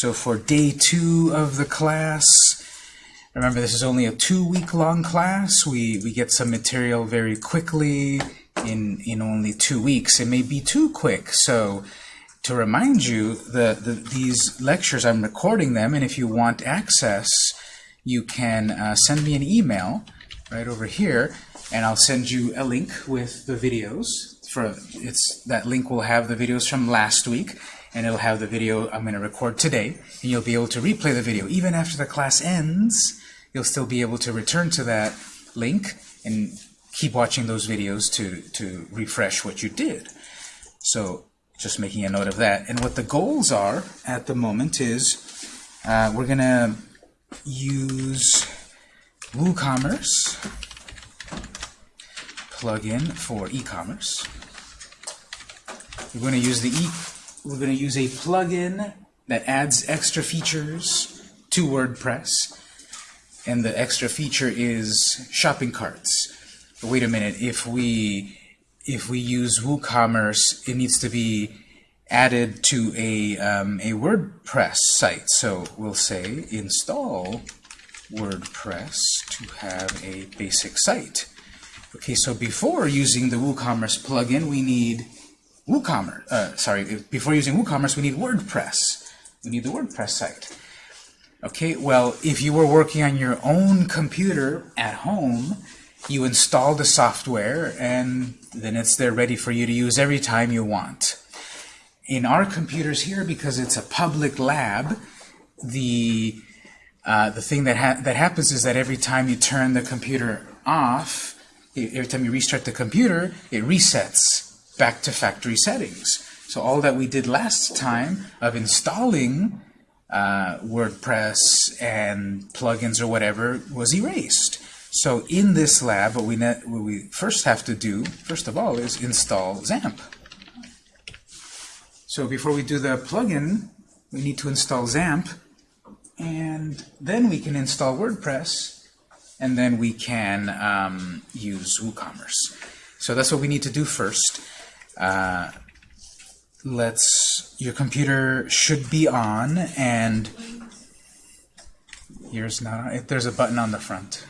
So for day two of the class, remember this is only a two-week long class. We, we get some material very quickly in, in only two weeks. It may be too quick, so to remind you, the, the, these lectures, I'm recording them, and if you want access, you can uh, send me an email right over here, and I'll send you a link with the videos. For it's That link will have the videos from last week, and it'll have the video I'm going to record today, and you'll be able to replay the video. Even after the class ends, you'll still be able to return to that link and keep watching those videos to, to refresh what you did. So just making a note of that. And what the goals are at the moment is uh, we're going to use WooCommerce plugin for e-commerce. We're going to use the e we're going to use a plugin that adds extra features to WordPress. And the extra feature is shopping carts. But wait a minute, if we if we use WooCommerce, it needs to be added to a, um, a WordPress site. So we'll say install WordPress to have a basic site. Okay, so before using the WooCommerce plugin, we need WooCommerce. Uh, sorry, before using WooCommerce, we need WordPress. We need the WordPress site. Okay, well, if you were working on your own computer at home, you install the software, and then it's there ready for you to use every time you want. In our computers here, because it's a public lab, the uh, the thing that ha that happens is that every time you turn the computer off, every time you restart the computer, it resets back to factory settings. So all that we did last time of installing uh, WordPress and plugins or whatever was erased. So in this lab, what we, what we first have to do, first of all, is install XAMPP. So before we do the plugin, we need to install XAMPP, and then we can install WordPress, and then we can um, use WooCommerce. So that's what we need to do first. Uh, let's, your computer should be on, and here's not, there's a button on the front.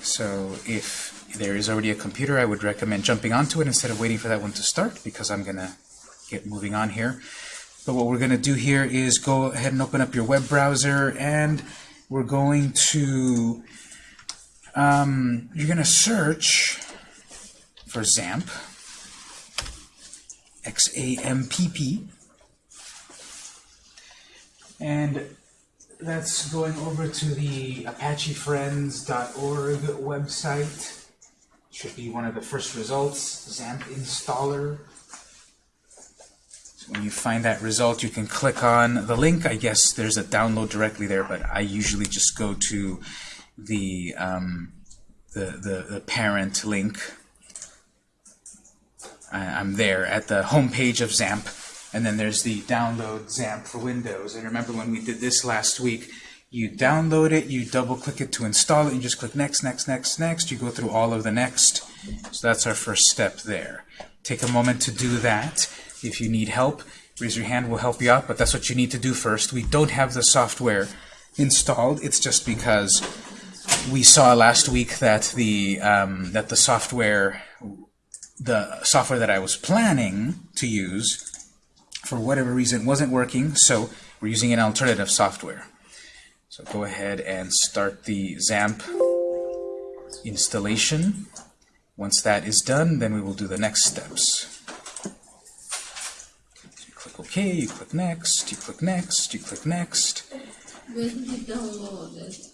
So if there is already a computer, I would recommend jumping onto it instead of waiting for that one to start because I'm going to get moving on here. But what we're going to do here is go ahead and open up your web browser and we're going to, um, you're going to search for XAMPP, X-A-M-P-P, and that's going over to the ApacheFriends.org website. Should be one of the first results, XAMPP installer. When you find that result, you can click on the link. I guess there's a download directly there, but I usually just go to the um, the, the, the parent link. I'm there at the home page of XAMPP and then there's the download XAMPP for Windows. And remember when we did this last week, you download it, you double click it to install it, you just click next, next, next, next. You go through all of the next. So that's our first step there. Take a moment to do that. If you need help, raise your hand, we'll help you out, but that's what you need to do first. We don't have the software installed. It's just because we saw last week that the um, that the software the software that I was planning to use for whatever reason wasn't working, so we're using an alternative software. So go ahead and start the XAMPP installation. Once that is done, then we will do the next steps. So you click OK, you click Next, you click Next, you click Next.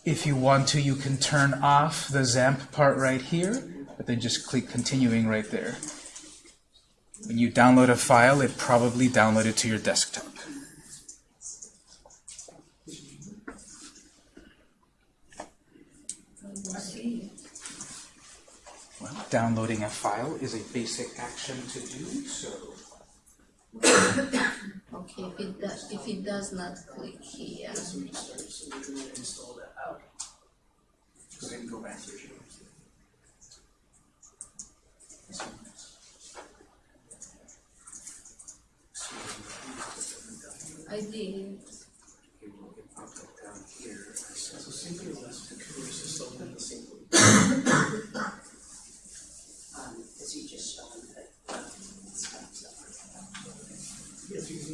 If you want to, you can turn off the XAMPP part right here, but then just click Continuing right there. When you download a file, it probably downloaded to your desktop. Well, downloading a file is a basic action to do, so okay, if it, does, if it does not click here. So we can install that out. So go back. I did.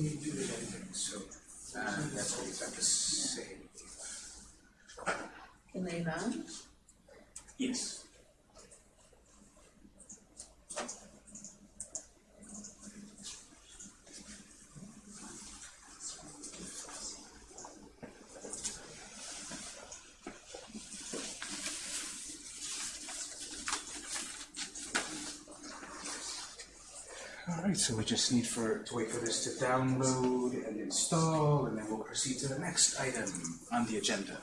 Do editing. So uh, that's what we have to say. Can run? Yes. Alright, so we just need for to wait for this to download and install, and then we'll proceed to the next item on the agenda.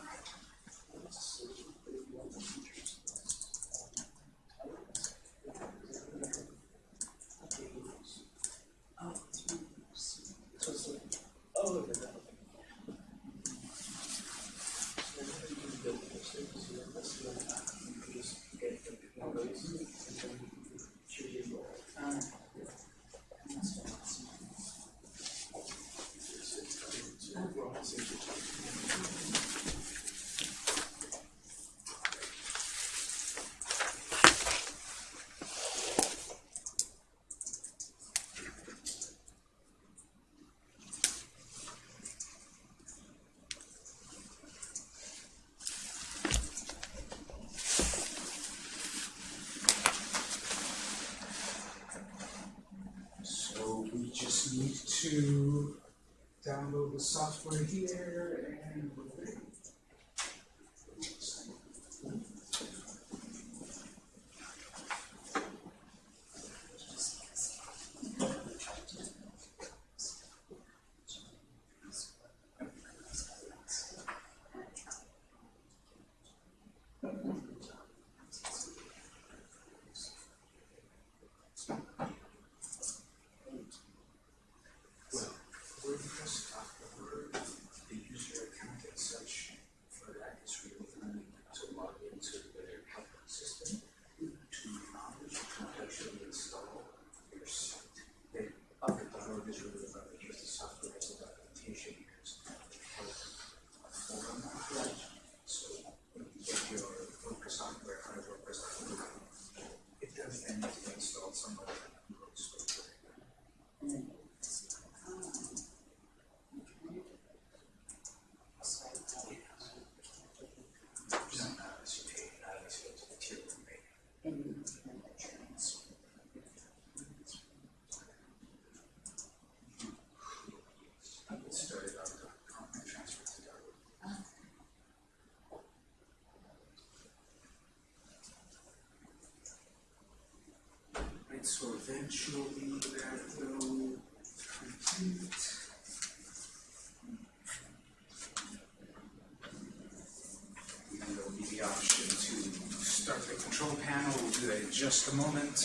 So it's like, oh, look at that. So we just need to download the software here and we're ready. Well, WordPress Word, the user account and such for that is really only to log into their help system to knowledge to actually install your site. Then up at the road is really about the use of software as a documentation because a forum right? So when you get your WordPress software out of WordPress, it does then need to be installed somewhere. And you can the trans. It started out of and transferred to Dartmouth. Right, so eventually that will complete. And there'll be the option to start the control panel, we'll do that in just a moment.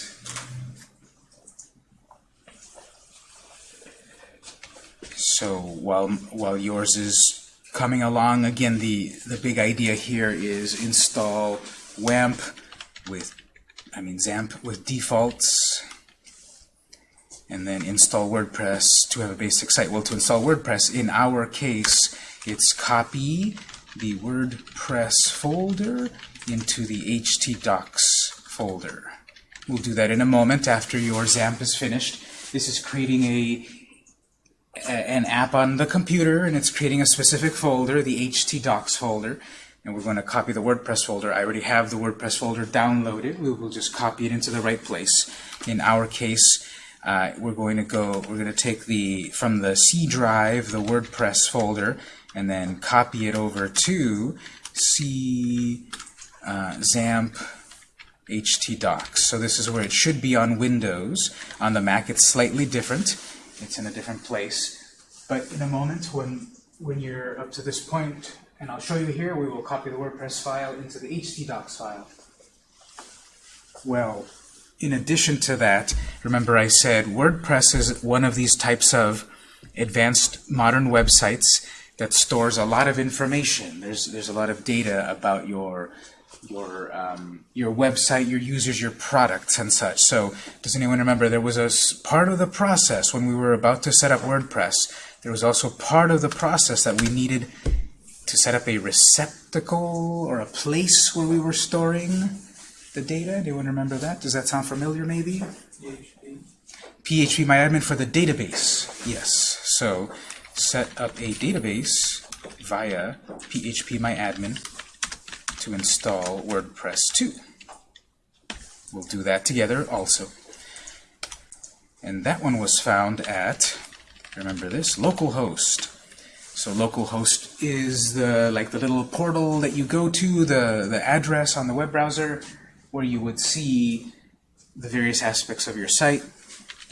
So while while yours is coming along, again the the big idea here is install WAMP with I mean XAMPP with defaults, then install WordPress to have a basic site. Well, to install WordPress, in our case, it's copy the WordPress folder into the htdocs folder. We'll do that in a moment after your XAMPP is finished. This is creating a a- an app on the computer and it's creating a specific folder, the htdocs folder, and we're going to copy the WordPress folder. I already have the WordPress folder downloaded. We will just copy it into the right place. In our case, uh, we're going to go, we're going to take the, from the C drive, the WordPress folder, and then copy it over to C uh, XAMPP htdocs. So this is where it should be on Windows. On the Mac, it's slightly different. It's in a different place. But in a moment, when when you're up to this point, and I'll show you here, we will copy the WordPress file into the htdocs file. Well, in addition to that, remember I said WordPress is one of these types of advanced modern websites that stores a lot of information. There's there's a lot of data about your your um, your website, your users, your products, and such. So, does anyone remember there was a part of the process when we were about to set up WordPress? There was also part of the process that we needed to set up a receptacle or a place where we were storing the data. Anyone remember that? Does that sound familiar? Maybe. PHP. PHP MyAdmin for the database. Yes. So set up a database via PHP MyAdmin to install WordPress 2. We'll do that together also. And that one was found at, remember this, localhost. So localhost is the like the little portal that you go to, the, the address on the web browser where you would see the various aspects of your site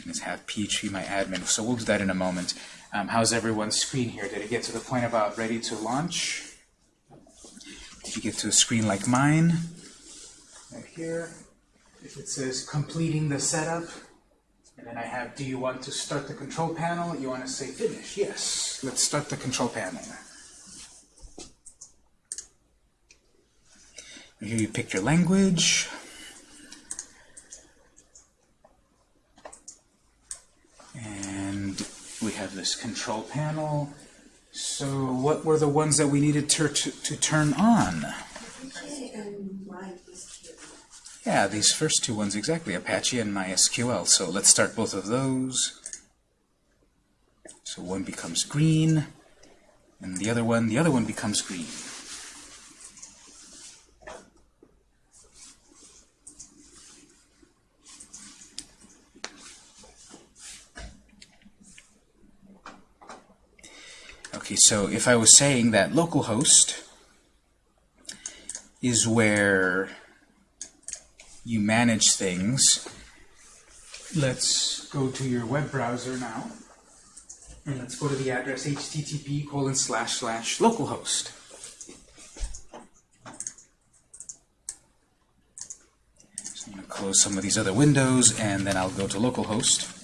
Let's have PHP my admin. So we'll do that in a moment. Um, how's everyone's screen here? Did it get to the point about ready to launch? Did you get to a screen like mine? Right here. If it says completing the setup, and then I have, do you want to start the control panel? You want to say finish? Yes. Let's start the control panel. Here you pick your language. And we have this control panel. So what were the ones that we needed to, to, to turn on? Yeah, these first two ones exactly, Apache and MySQL. So let's start both of those. So one becomes green, and the other one, the other one becomes green. Okay, so if I was saying that localhost is where you manage things, let's go to your web browser now, and let's go to the address http colon slash slash localhost. So I'm going to close some of these other windows, and then I'll go to localhost.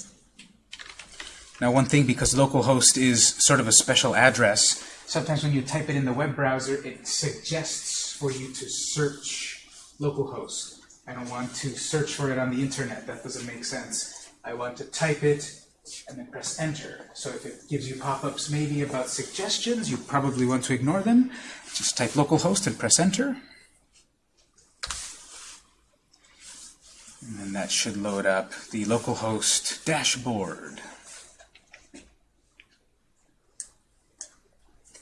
Now one thing, because localhost is sort of a special address, sometimes when you type it in the web browser, it suggests for you to search localhost. I don't want to search for it on the internet. That doesn't make sense. I want to type it and then press enter. So if it gives you pop-ups maybe about suggestions, you probably want to ignore them. Just type localhost and press enter. And then that should load up the localhost dashboard.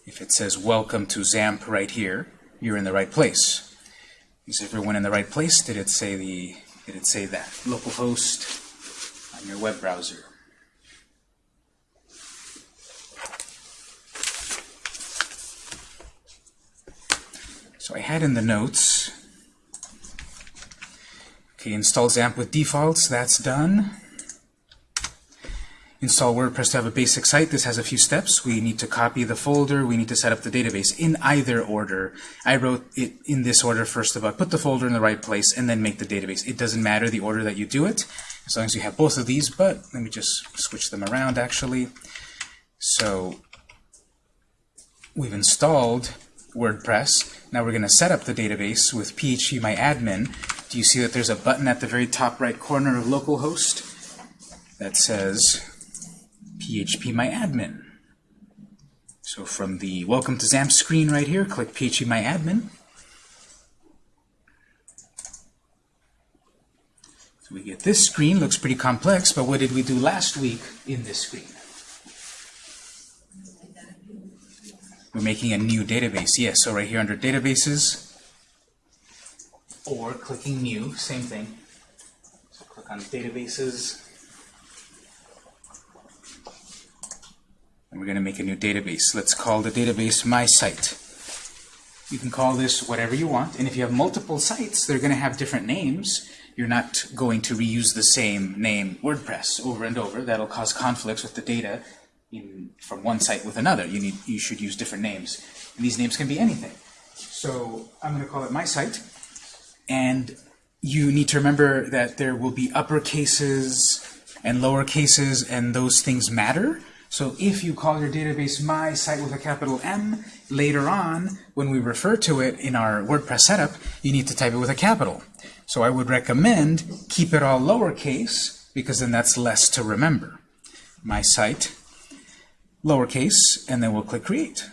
If it says welcome to XAMPP right here, you're in the right place. Is everyone in the right place? Did it say the did it say that? Localhost on your web browser. So I had in the notes, okay, install XAMPP with defaults, that's done. Install WordPress to have a basic site. This has a few steps. We need to copy the folder. We need to set up the database in either order. I wrote it in this order first of all. Put the folder in the right place and then make the database. It doesn't matter the order that you do it, as long as you have both of these, but let me just switch them around actually. So we've installed WordPress. Now we're going to set up the database with phpMyAdmin. Do you see that there's a button at the very top right corner of localhost that says phpMyAdmin? So from the Welcome to XAMPP screen right here, click phpMyAdmin. So we get this screen, looks pretty complex, but what did we do last week in this screen? We're making a new database. Yes, so right here under databases, or clicking new, same thing. So click on databases, we're going to make a new database. Let's call the database my site. You can call this whatever you want, and if you have multiple sites, they're going to have different names. You're not going to reuse the same name WordPress over and over. That'll cause conflicts with the data in, from one site with another. You need you should use different names, and these names can be anything. So I'm going to call it my site, and you need to remember that there will be upper cases and lower cases, and those things matter. So if you call your database my site with a capital M, later on, when we refer to it in our WordPress setup, you need to type it with a capital. So I would recommend keep it all lowercase, because then that's less to remember. My site, lowercase, and then we'll click Create.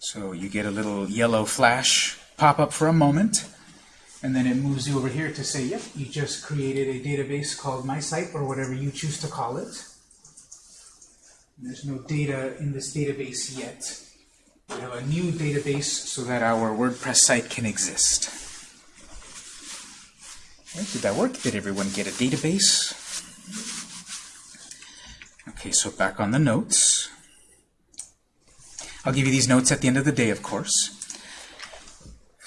So you get a little yellow flash pop up for a moment, and then it moves you over here to say, yep, you just created a database called My Site, or whatever you choose to call it. There's no data in this database yet. We have a new database so that our WordPress site can exist. Did that work? Did everyone get a database? Okay, so back on the notes. I'll give you these notes at the end of the day, of course.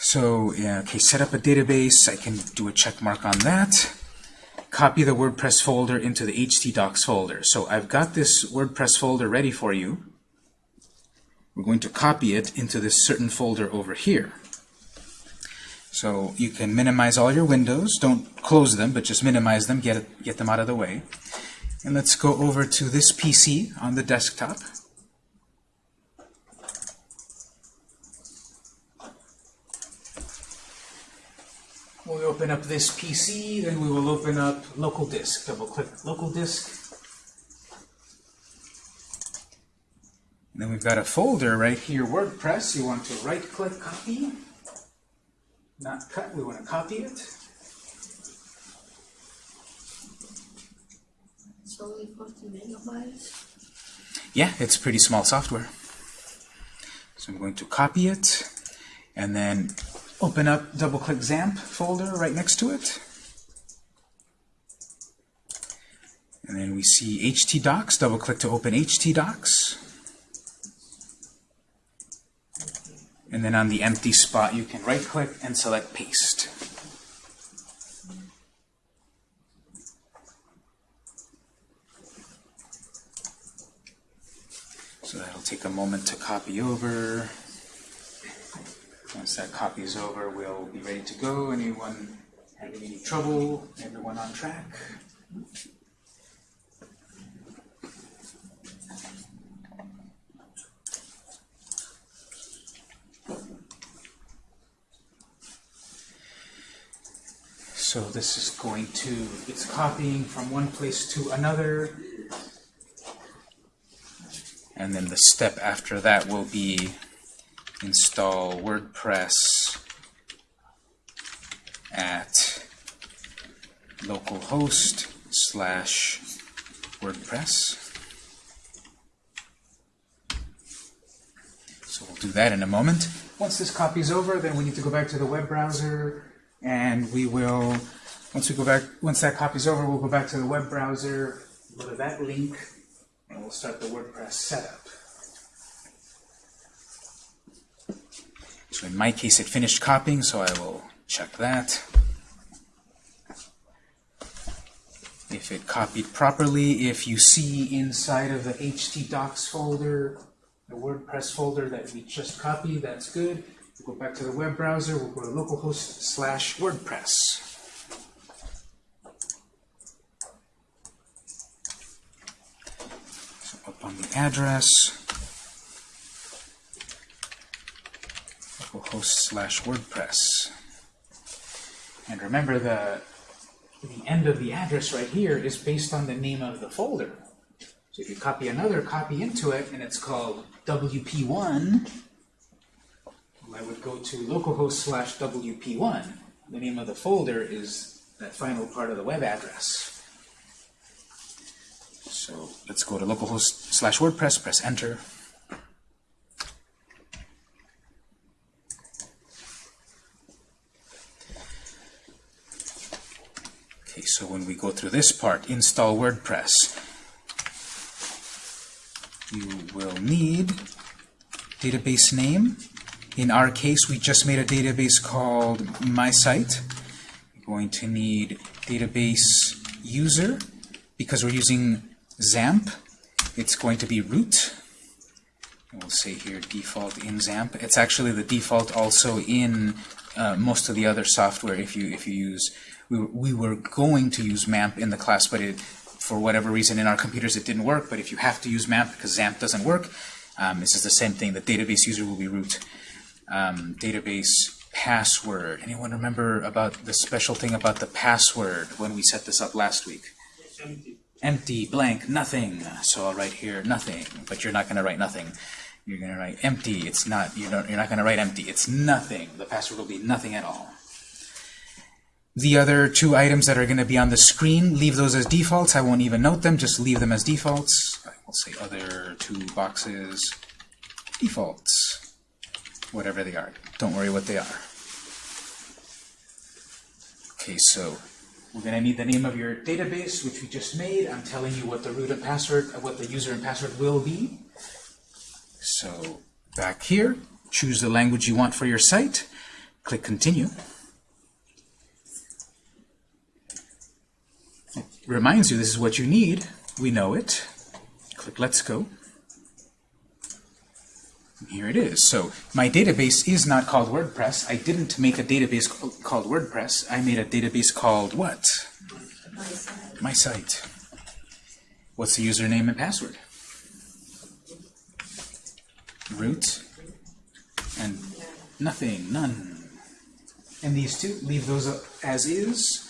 So, yeah, okay, set up a database. I can do a check mark on that. Copy the WordPress folder into the htdocs folder. So I've got this WordPress folder ready for you. We're going to copy it into this certain folder over here. So you can minimize all your windows. Don't close them, but just minimize them, get, get them out of the way. And let's go over to this PC on the desktop. We'll open up this PC, then we will open up local disk. Double click local disk. And then we've got a folder right here, WordPress. You want to right click copy. Not cut, we want to copy it. It's only 40 megabytes. Yeah, it's pretty small software. So I'm going to copy it, and then open up, double-click XAMPP folder right next to it. And then we see htdocs, double-click to open htdocs. And then on the empty spot, you can right-click and select paste. So that'll take a moment to copy over. Once that copy is over, we'll be ready to go. Anyone having any trouble? Everyone on track? So this is going to, it's copying from one place to another. And then the step after that will be install WordPress at localhost slash WordPress. So we'll do that in a moment. Once this copy is over, then we need to go back to the web browser and we will, once we go back, once that copy is over, we'll go back to the web browser, go to that link, and we'll start the WordPress setup. So in my case, it finished copying, so I will check that. If it copied properly, if you see inside of the htdocs folder, the WordPress folder that we just copied, that's good. We'll go back to the web browser, we'll go to localhost slash WordPress. So up on the address, localhost slash WordPress. And remember the, the end of the address right here is based on the name of the folder. So if you copy another copy into it and it's called WP1, well, I would go to localhost slash WP1. The name of the folder is that final part of the web address. So let's go to localhost slash WordPress, press enter. So when we go through this part, install WordPress, you will need database name. In our case, we just made a database called MySite. You're going to need database user. Because we're using XAMPP, it's going to be root. We'll say here default in XAMPP. It's actually the default also in uh, most of the other software if you if you use we, were- we were going to use MAMP in the class but it for whatever reason in our computers it didn't work but if you have to use MAMP because XAMPP doesn't work um, this is the same thing the database user will be root um, database password anyone remember about the special thing about the password when we set this up last week Empty. empty, blank, nothing. So I'll write here nothing, but you're not going to write nothing. You're going to write empty. It's not. You don't. You're not going to write empty. It's nothing. The password will be nothing at all. The other two items that are going to be on the screen, leave those as defaults. I won't even note them. Just leave them as defaults. I will say other two boxes defaults, whatever they are. Don't worry what they are. Okay, so we're going to need the name of your database, which we just made. I'm telling you what the root and password, what the user and password will be. So back here, choose the language you want for your site. Click Continue. Reminds you this is what you need. We know it. Click Let's Go. And Here it is. So my database is not called WordPress. I didn't make a database called WordPress. I made a database called what? My side. My site. What's the username and password? Root and nothing, none. And these two, leave those as is.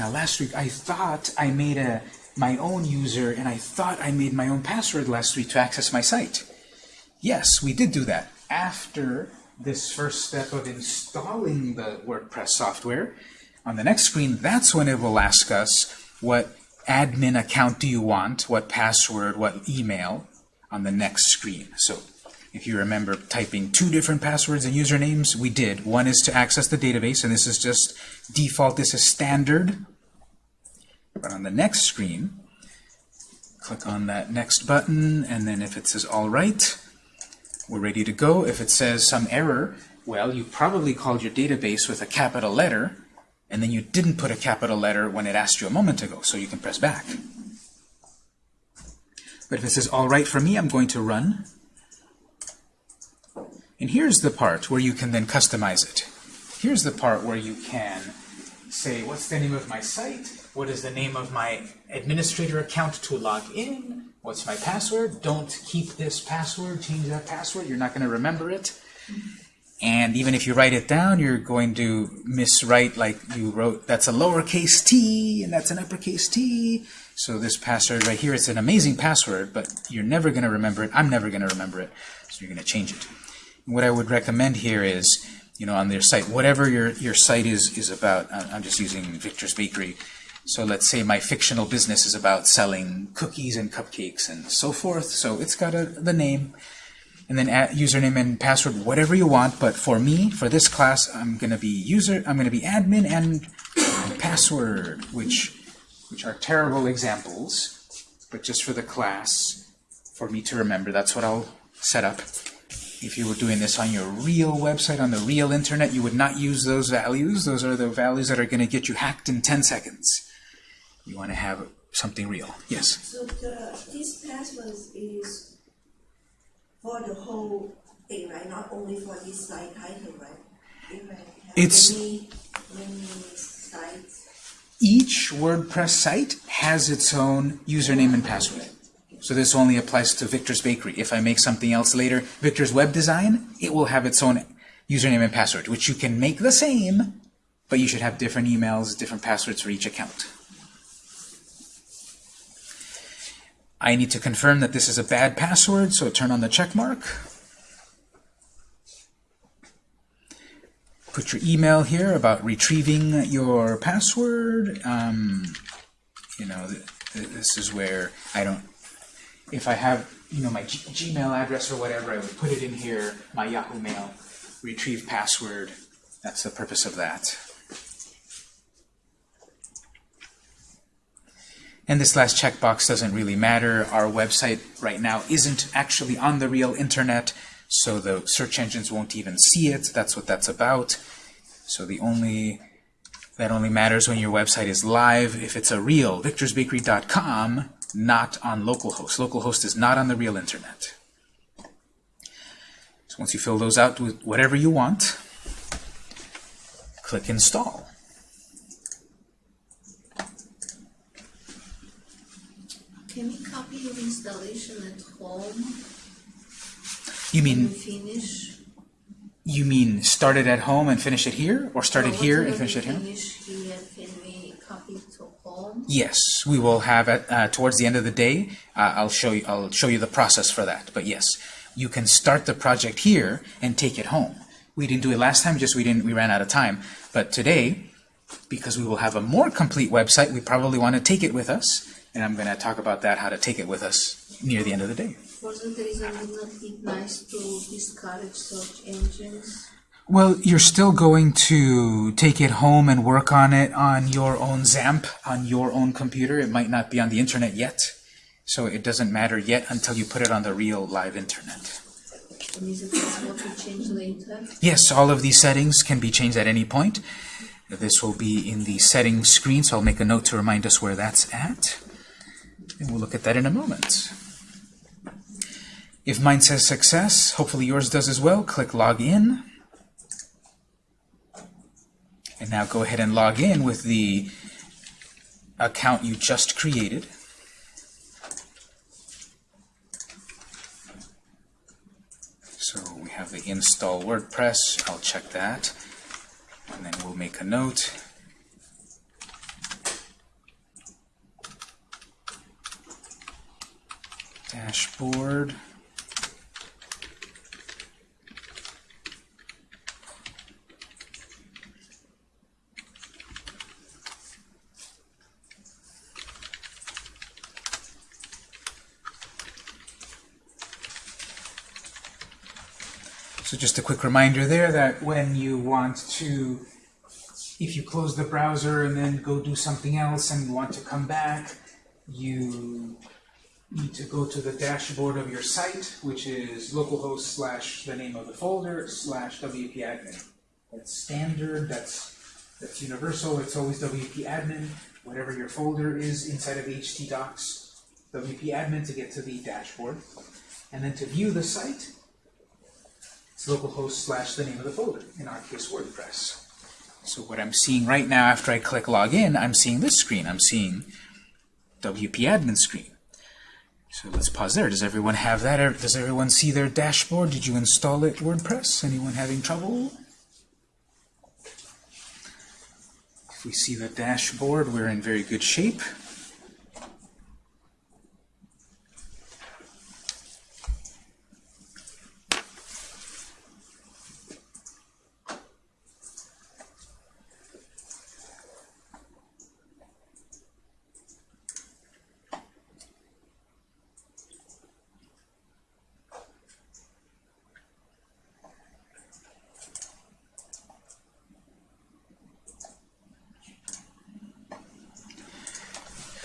Now last week I thought I made a my own user and I thought I made my own password last week to access my site. Yes, we did do that. After this first step of installing the WordPress software, on the next screen, that's when it will ask us what admin account do you want, what password, what email on the next screen. So if you remember typing two different passwords and usernames, we did. One is to access the database, and this is just default, this is standard. But on the next screen, click on that next button, and then if it says all right, we're ready to go. If it says some error, well, you probably called your database with a capital letter, and then you didn't put a capital letter when it asked you a moment ago, so you can press back. But if it says all right for me, I'm going to run. And here's the part where you can then customize it. Here's the part where you can say, what's the name of my site? What is the name of my administrator account to log in? What's my password? Don't keep this password, change that password, you're not going to remember it. And even if you write it down, you're going to miswrite like you wrote, that's a lowercase t, and that's an uppercase t. So this password right here, it's an amazing password, but you're never going to remember it. I'm never going to remember it, so you're going to change it. What I would recommend here is, you know, on their site, whatever your, your site is, is about, I'm just using Victor's Bakery. So let's say my fictional business is about selling cookies and cupcakes and so forth. So it's got a, the name, and then username and password, whatever you want. But for me, for this class, I'm going to be user, I'm going to be admin and password, which which are terrible examples. But just for the class, for me to remember, that's what I'll set up. If you were doing this on your real website, on the real internet, you would not use those values. Those are the values that are going to get you hacked in 10 seconds. You want to have something real. Yes? So the, this password is for the whole thing, right? Not only for this site title, right? If I have It's- many, many sites. Each WordPress site has its own username and password. So this only applies to Victor's Bakery. If I make something else later, Victor's Web Design, it will have its own username and password, which you can make the same, but you should have different emails, different passwords for each account. I need to confirm that this is a bad password, so turn on the check mark. Put your email here about retrieving your password. Um, you know, th th this is where I don't. If I have, you know, my G Gmail address or whatever, I would put it in here. My Yahoo Mail, retrieve password. That's the purpose of that. And this last checkbox doesn't really matter. Our website right now isn't actually on the real internet, so the search engines won't even see it. That's what that's about. So the only that only matters when your website is live if it's a real victorsbakery.com, not on localhost. Localhost is not on the real internet. So once you fill those out with whatever you want, click Install. Can we copy your installation at home You mean finish? you mean start it at home and finish it here, or start it here and finish it here? Finish here, can we copy it to home? Yes, we will have it uh, towards the end of the day. Uh, I'll show you. I'll show you the process for that. But yes, you can start the project here and take it home. We didn't do it last time, just we didn't. We ran out of time. But today, because we will have a more complete website, we probably want to take it with us, and I'm going to talk about that, how to take it with us near the end of the day. For that reason, not nice to discourage search engines? Well, you're still going to take it home and work on it on your own XAMPP, on your own computer. It might not be on the internet yet, so it doesn't matter yet until you put it on the real live internet. And is it possible to change later? Yes, all of these settings can be changed at any point. This will be in the settings screen, so I'll make a note to remind us where that's at. And we'll look at that in a moment. If mine says success, hopefully yours does as well, click log in. And now go ahead and log in with the account you just created. So we have the install WordPress. I'll check that. And then we'll make a note. Dashboard. So just a quick reminder there that when you want to, if you close the browser and then go do something else and want to come back, you need to go to the dashboard of your site, which is localhost slash the name of the folder slash wp-admin. That's standard, that's, that's universal, it's always wp-admin. Whatever your folder is inside of htdocs, wp-admin to get to the dashboard. And then to view the site, localhost slash the name of the folder, in our case WordPress. So what I'm seeing right now after I click login, I'm seeing this screen. I'm seeing WP admin screen. So let's pause there. Does everyone have that? Does everyone see their dashboard? Did you install it, WordPress? Anyone having trouble? If we see the dashboard, we're in very good shape.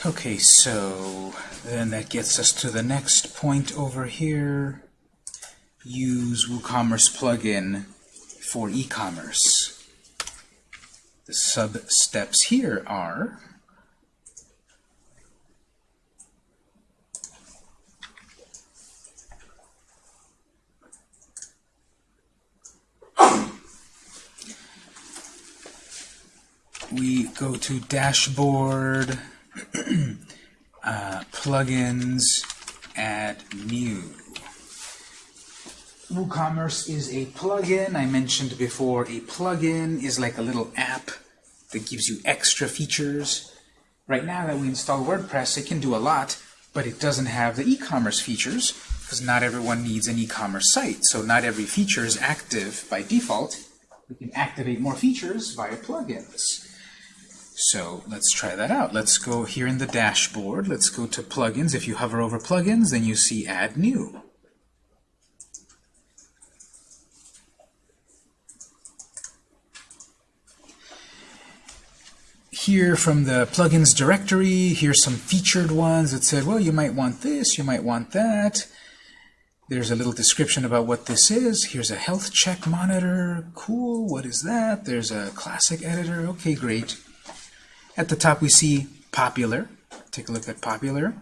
Okay, so then that gets us to the next point over here. Use WooCommerce plugin for e-commerce. The sub steps here are we go to dashboard uh, plugins, add new. WooCommerce is a plugin. I mentioned before a plugin is like a little app that gives you extra features. Right now that we install WordPress, it can do a lot, but it doesn't have the e-commerce features because not everyone needs an e-commerce site. So not every feature is active by default. We can activate more features via plugins. So let's try that out. Let's go here in the dashboard. Let's go to plugins. If you hover over plugins, then you see add new. Here from the plugins directory, here's some featured ones that said, well, you might want this, you might want that. There's a little description about what this is. Here's a health check monitor. Cool. What is that? There's a classic editor. Okay, great. At the top we see popular. Take a look at popular.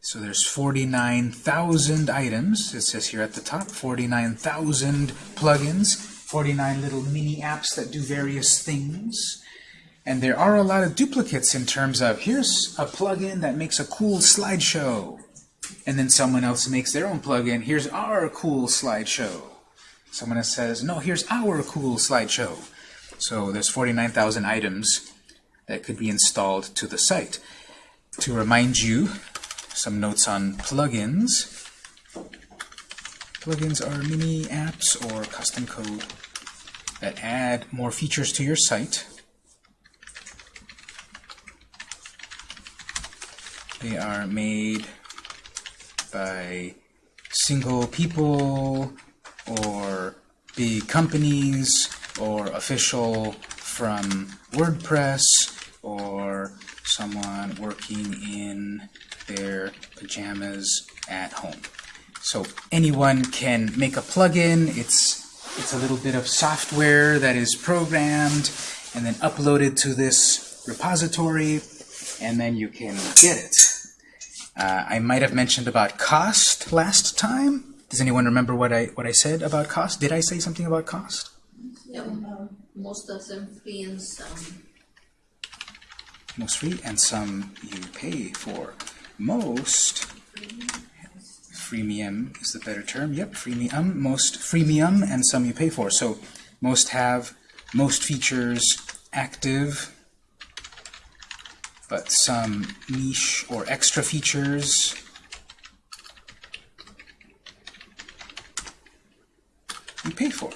So there's 49,000 items. It says here at the top, 49,000 plugins, 49 little mini apps that do various things. And there are a lot of duplicates in terms of here's a plugin that makes a cool slideshow. And then someone else makes their own plugin. Here's our cool slideshow. Someone else says, no, here's our cool slideshow. So there's 49,000 items that could be installed to the site. To remind you, some notes on plugins. Plugins are mini apps or custom code that add more features to your site. They are made by single people or big companies or official from WordPress or someone working in their pajamas at home. So anyone can make a plugin. It's it's a little bit of software that is programmed and then uploaded to this repository, and then you can get it. Uh, I might have mentioned about cost last time. Does anyone remember what I what I said about cost? Did I say something about cost? Yeah, most of them free and some Most free, and some you pay for. Most freemium is the better term. Yep, freemium. Most freemium, and some you pay for. So most have most features active, but some niche or extra features you pay for.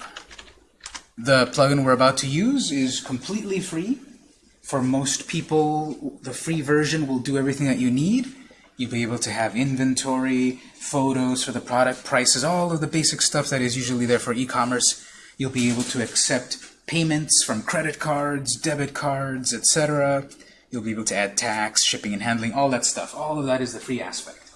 The plugin we're about to use is completely free. For most people, the free version will do everything that you need. You'll be able to have inventory, photos for the product, prices, all of the basic stuff that is usually there for e-commerce. You'll be able to accept payments from credit cards, debit cards, etc. You'll be able to add tax, shipping and handling, all that stuff. All of that is the free aspect.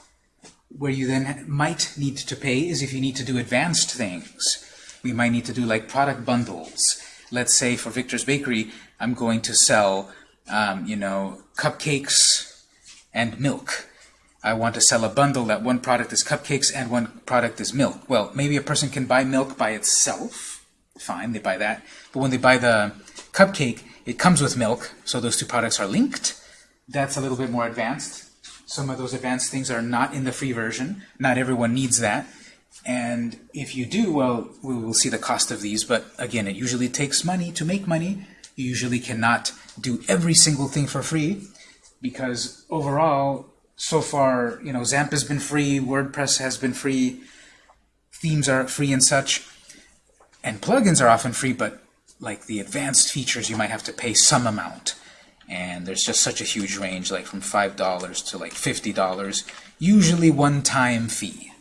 Where you then might need to pay is if you need to do advanced things. We might need to do like product bundles. Let's say for Victor's Bakery, I'm going to sell, um, you know, cupcakes and milk. I want to sell a bundle that one product is cupcakes and one product is milk. Well, maybe a person can buy milk by itself. Fine, they buy that. But when they buy the cupcake, it comes with milk, so those two products are linked. That's a little bit more advanced. Some of those advanced things are not in the free version. Not everyone needs that. And if you do, well, we will see the cost of these. But again, it usually takes money to make money. You usually cannot do every single thing for free because overall, so far, you know, XAMPP has been free, WordPress has been free, themes are free and such, and plugins are often free, but like the advanced features, you might have to pay some amount. And there's just such a huge range, like from $5 to like $50, usually one-time fee.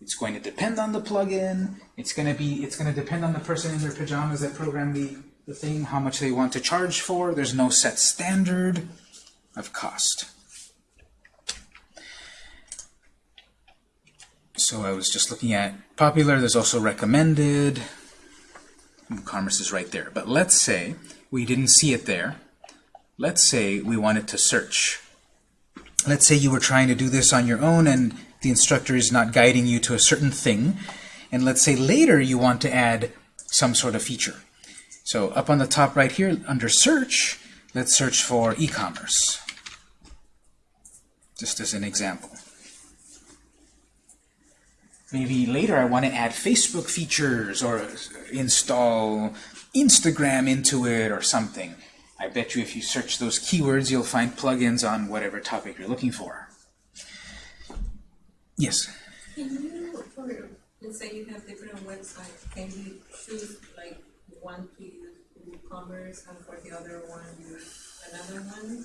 It's going to depend on the plugin. It's going to be. It's going to depend on the person in their pajamas that programmed the the thing, how much they want to charge for. There's no set standard of cost. So I was just looking at popular. There's also recommended. Commerce is right there. But let's say we didn't see it there. Let's say we wanted to search. Let's say you were trying to do this on your own and the instructor is not guiding you to a certain thing. And let's say later you want to add some sort of feature. So up on the top right here, under search, let's search for e-commerce. Just as an example. Maybe later I want to add Facebook features or install Instagram into it or something. I bet you if you search those keywords, you'll find plugins on whatever topic you're looking for. Yes? Can you, for, let's say you have different websites, can you choose like one to use WooCommerce and for the other one another one?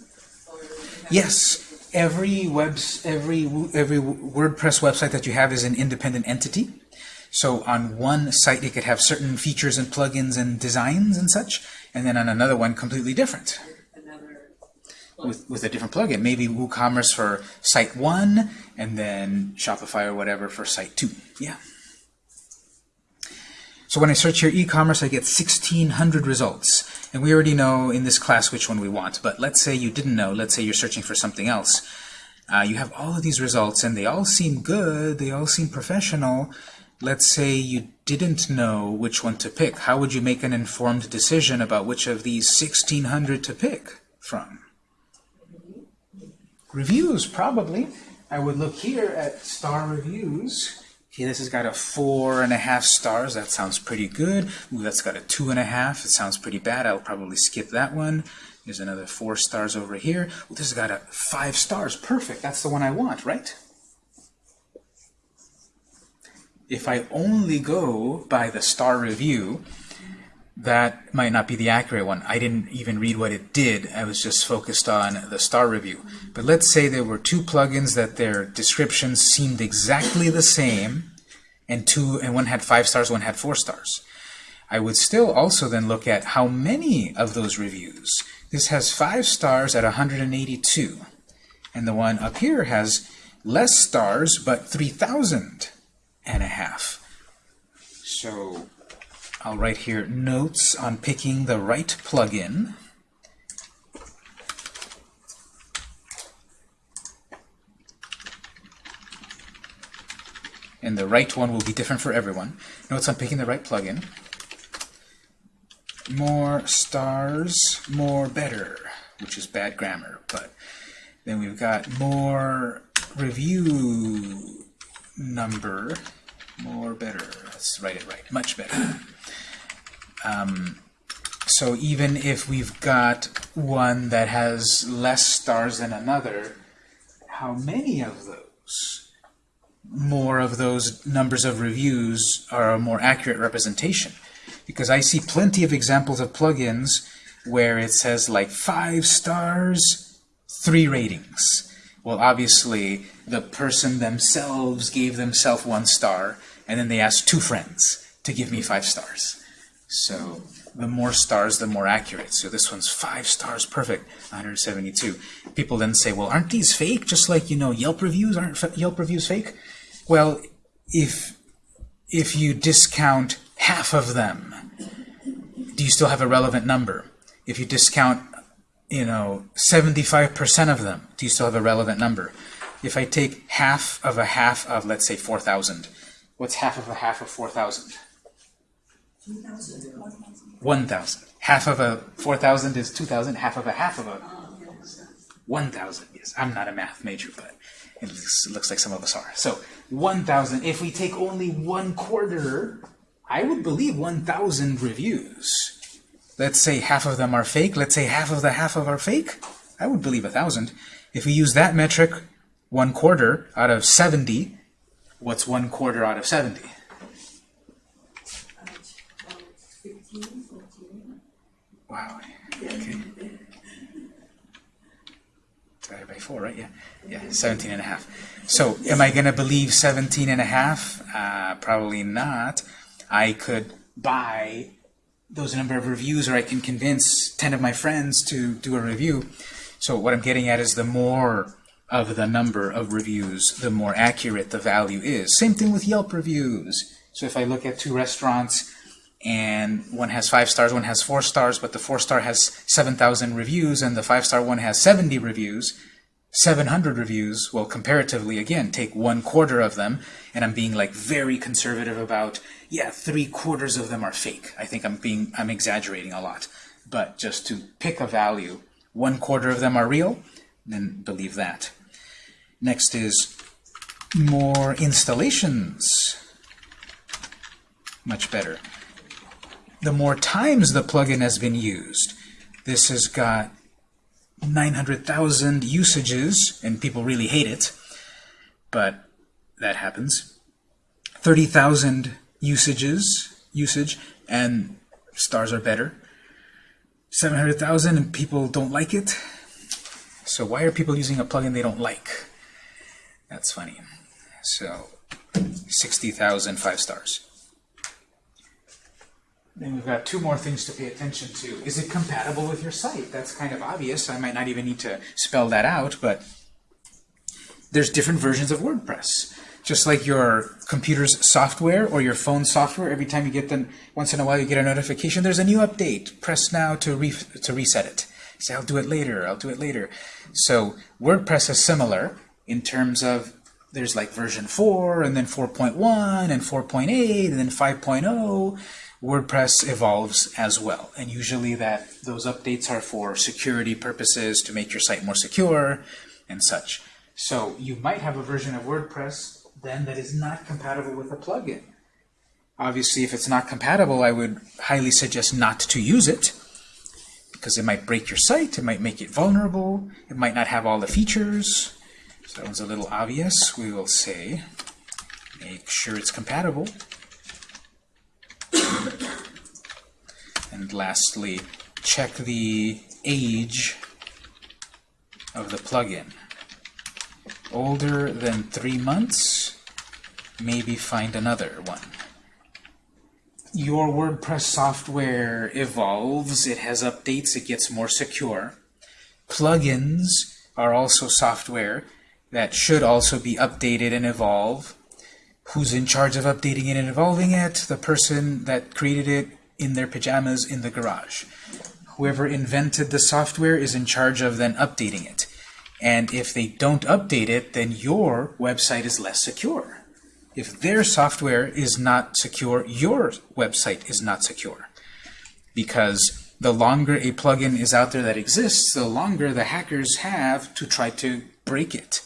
Or you have Yes, every webs, every every WordPress website that you have is an independent entity. So on one site, it could have certain features and plugins and designs and such, and then on another one, completely different with with a different plugin. Maybe WooCommerce for site one, and then Shopify or whatever for site two. Yeah. So when I search here e-commerce, I get 1,600 results. And we already know in this class which one we want. But let's say you didn't know. Let's say you're searching for something else. Uh, you have all of these results, and they all seem good, they all seem professional. Let's say you didn't know which one to pick. How would you make an informed decision about which of these 1,600 to pick from? Reviews, probably. I would look here at star reviews. Okay, this has got a four and a half stars. That sounds pretty good. Ooh, that's got a two and a half. It sounds pretty bad. I'll probably skip that one. There's another four stars over here. Ooh, this has got a five stars. Perfect. That's the one I want, right? If I only go by the star review, that might not be the accurate one. I didn't even read what it did. I was just focused on the star review. But let's say there were two plugins that their descriptions seemed exactly the same, and two and one had five stars, one had four stars. I would still also then look at how many of those reviews. This has five stars at 182, and the one up here has less stars but 3,000 and a half. So I'll write here notes on picking the right plugin. And the right one will be different for everyone. Notes on picking the right plugin. More stars, more better, which is bad grammar. But then we've got more review number, more better. Let's write it right. Much better. Um, so even if we've got one that has less stars than another, how many of those, more of those numbers of reviews are a more accurate representation? Because I see plenty of examples of plugins where it says like five stars, three ratings. Well, obviously, the person themselves gave themselves one star, and then they asked two friends to give me five stars. So the more stars, the more accurate. So this one's five stars, perfect, 172. People then say, well, aren't these fake? Just like, you know, Yelp reviews, aren't Yelp reviews fake? Well, if, if you discount half of them, do you still have a relevant number? If you discount, you know, 75% of them, do you still have a relevant number? If I take half of a half of, let's say, 4,000, what's half of a half of 4,000? 1,000. Half of a 4,000 is 2,000. Half of a half of a 1,000. Yes, I'm not a math major, but it looks, it looks like some of us are. So 1,000. If we take only one quarter, I would believe 1,000 reviews. Let's say half of them are fake. Let's say half of the half of are fake. I would believe a 1,000. If we use that metric, one quarter out of 70, what's one quarter out of 70? Wow. Okay. Divided by 4, right? Yeah. Yeah, 17 and a half. So am I going to believe 17 and a half? Uh, probably not. I could buy those number of reviews or I can convince 10 of my friends to do a review. So what I'm getting at is the more of the number of reviews, the more accurate the value is. Same thing with Yelp reviews. So if I look at two restaurants and one has five stars, one has four stars, but the four star has 7,000 reviews and the five star one has 70 reviews, 700 reviews, well, comparatively, again, take one quarter of them, and I'm being like very conservative about, yeah, three quarters of them are fake. I think I'm being, I'm exaggerating a lot. But just to pick a value, one quarter of them are real, then believe that. Next is more installations. Much better. The more times the plugin has been used, this has got 900,000 usages, and people really hate it, but that happens. 30,000 usages, usage, and stars are better. 700,000 and people don't like it. So why are people using a plugin they don't like? That's funny. So 60,000 five stars. Then we've got two more things to pay attention to. Is it compatible with your site? That's kind of obvious. I might not even need to spell that out, but there's different versions of WordPress. Just like your computer's software or your phone software, every time you get them, once in a while you get a notification, there's a new update. Press now to, re to reset it. Say, I'll do it later, I'll do it later. So WordPress is similar. in terms of there's like version 4 and then 4.1 and 4.8 and then 5.0 WordPress evolves as well and usually that those updates are for security purposes to make your site more secure and such so you might have a version of WordPress then that is not compatible with a plugin obviously if it's not compatible I would highly suggest not to use it because it might break your site, it might make it vulnerable, it might not have all the features. So that one's a little obvious. We will say, make sure it's compatible. And lastly, check the age of the plugin. Older than three months, maybe find another one your WordPress software evolves, it has updates, it gets more secure. Plugins are also software that should also be updated and evolve. Who's in charge of updating it and evolving it? The person that created it in their pajamas in the garage. Whoever invented the software is in charge of then updating it. And if they don't update it, then your website is less secure. If their software is not secure, your website is not secure. Because the longer a plugin is out there that exists, the longer the hackers have to try to break it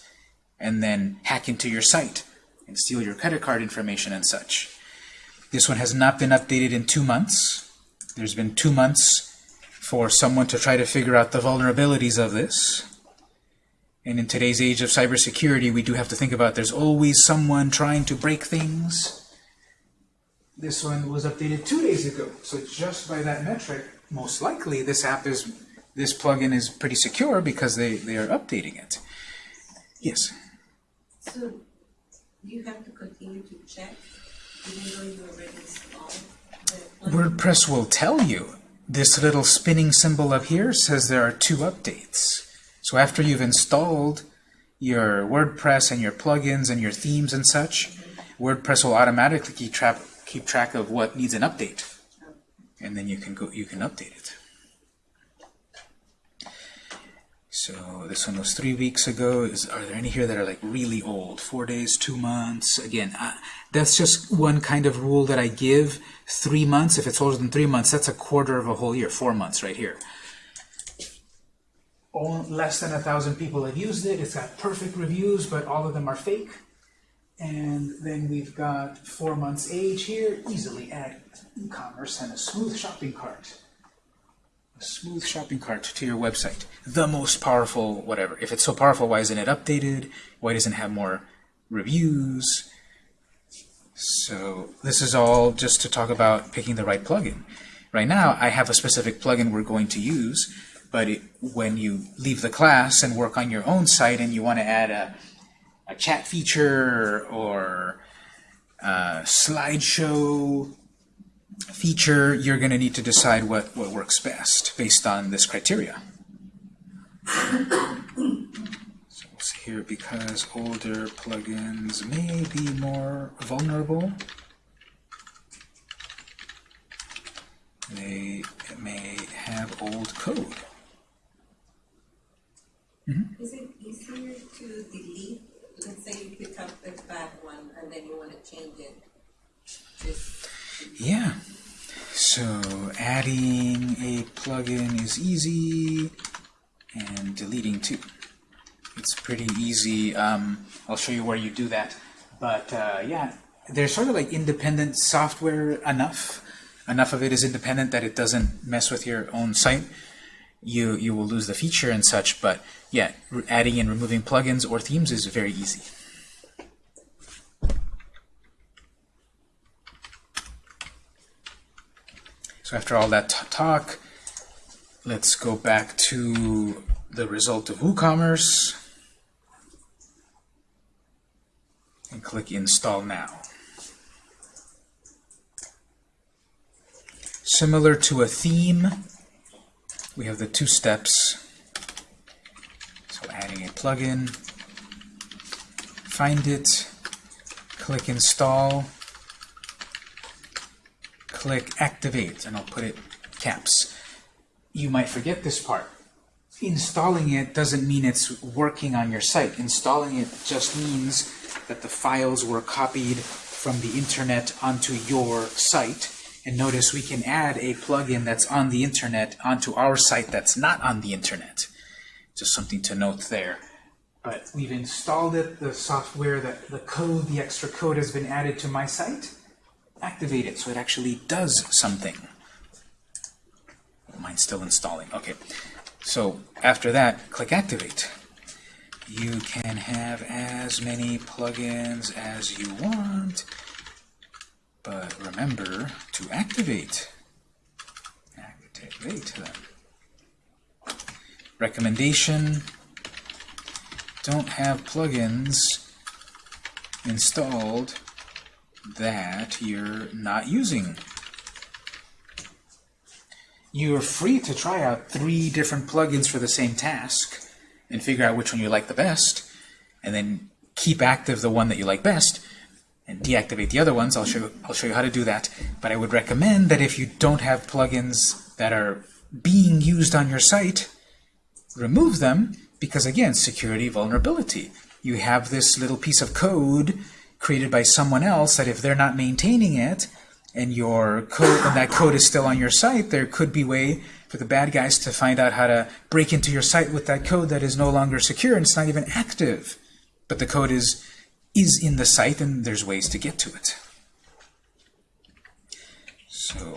and then hack into your site and steal your credit card information and such. This one has not been updated in two months. There's been two months for someone to try to figure out the vulnerabilities of this. And in today's age of cybersecurity, we do have to think about there's always someone trying to break things. This one was updated two days ago, so just by that metric, most likely this app is, this plugin is pretty secure because they, they are updating it. Yes? So you have to continue to check even though you already installed? WordPress will tell you. This little spinning symbol up here says there are two updates. So after you've installed your WordPress and your plugins and your themes and such, WordPress will automatically keep keep track of what needs an update, and then you can go you can update it. So this one was three weeks ago. Is are there any here that are like really old? Four days, two months. Again, uh, that's just one kind of rule that I give. Three months. If it's older than three months, that's a quarter of a whole year. Four months right here all, less than a thousand people have used it. It's got perfect reviews, but all of them are fake. And then we've got four months age here. Easily add e-commerce and a smooth shopping cart. Smooth shopping cart to your website. The most powerful whatever. If it's so powerful, why isn't it updated? Why doesn't it have more reviews? So this is all just to talk about picking the right plugin. Right now, I have a specific plugin we're going to use, but it, when you leave the class and work on your own site and you want to add a, a chat feature or a slideshow feature, you're going to need to decide what, what works best based on this criteria. So we'll see here, because older plugins may be more vulnerable, they may have old code. Mm-hmm. Is it easier to delete? Let's say you pick up the bad one and then you want to change it. Just Yeah. So adding a plugin is easy, and deleting too. It's pretty easy. Um, I'll show you where you do that. But uh, yeah, they're sort of like independent software enough. Enough of it is independent that it doesn't mess with your own site. You you will lose the feature and such. But yeah, adding and removing plugins or themes is very easy. So after all that talk, let's go back to the result of WooCommerce and click Install Now. Similar to a theme, we have the two steps. So adding a plugin, find it, click Install, click Activate, and I'll put it caps. You might forget this part. installing it doesn't mean it's working on your site. Installing it just means that the files were copied from the internet onto your site. And notice we can add a plugin that's on the internet onto our site that's not on the internet. Just something to note there. But we've installed it, the software, that the code, the extra code has been added to my site. Activate it so it actually does something. Mine's still installing. Okay. So after that, click Activate. You can have as many plugins as you want, but remember to activate. Activate them. Recommendation, don't have plugins installed that you're not using. You are free to try out three different plugins for the same task and figure out which one you like the best, and then keep active the one that you like best, and deactivate the other ones. I'll show I'll show you how to do that. But I would recommend that if you don't have plugins that are being used on your site, remove them because again, security vulnerability. You have this little piece of code created by someone else that if they're not maintaining it, and your code and that code is still on your site, there could be way for the bad guys to find out how to break into your site with that code that is no longer secure and it's not even active. But the code is is in the site and there's ways to get to it. So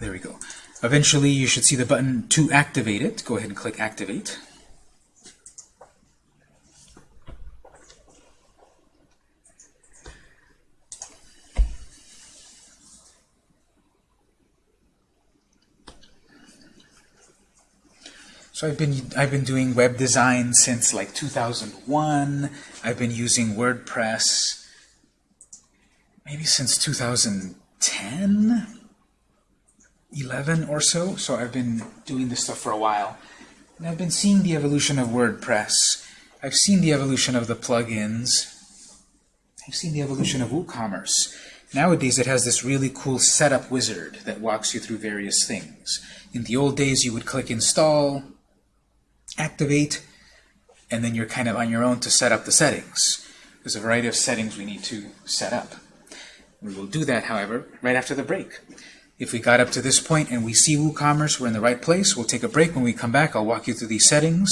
there we go. Eventually you should see the button to activate it. Go ahead and click activate. So I've been I've been doing web design since like 2001. I've been using WordPress maybe since 2010, 11 or so. So I've been doing this stuff for a while. And I've been seeing the evolution of WordPress. I've seen the evolution of the plugins. I've seen the evolution of WooCommerce. Nowadays it has this really cool setup wizard that walks you through various things. In the old days you would click install, activate, and then you're kind of on your own to set up the settings. There's a variety of settings we need to set up. We will do that, however, right after the break. If we got up to this point and we see WooCommerce, we're in the right place, we'll take a break. When we come back, I'll walk you through these settings,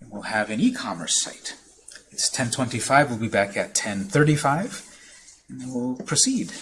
and we'll have an e-commerce site. It's 1025, we'll be back at 1035, and then we'll proceed.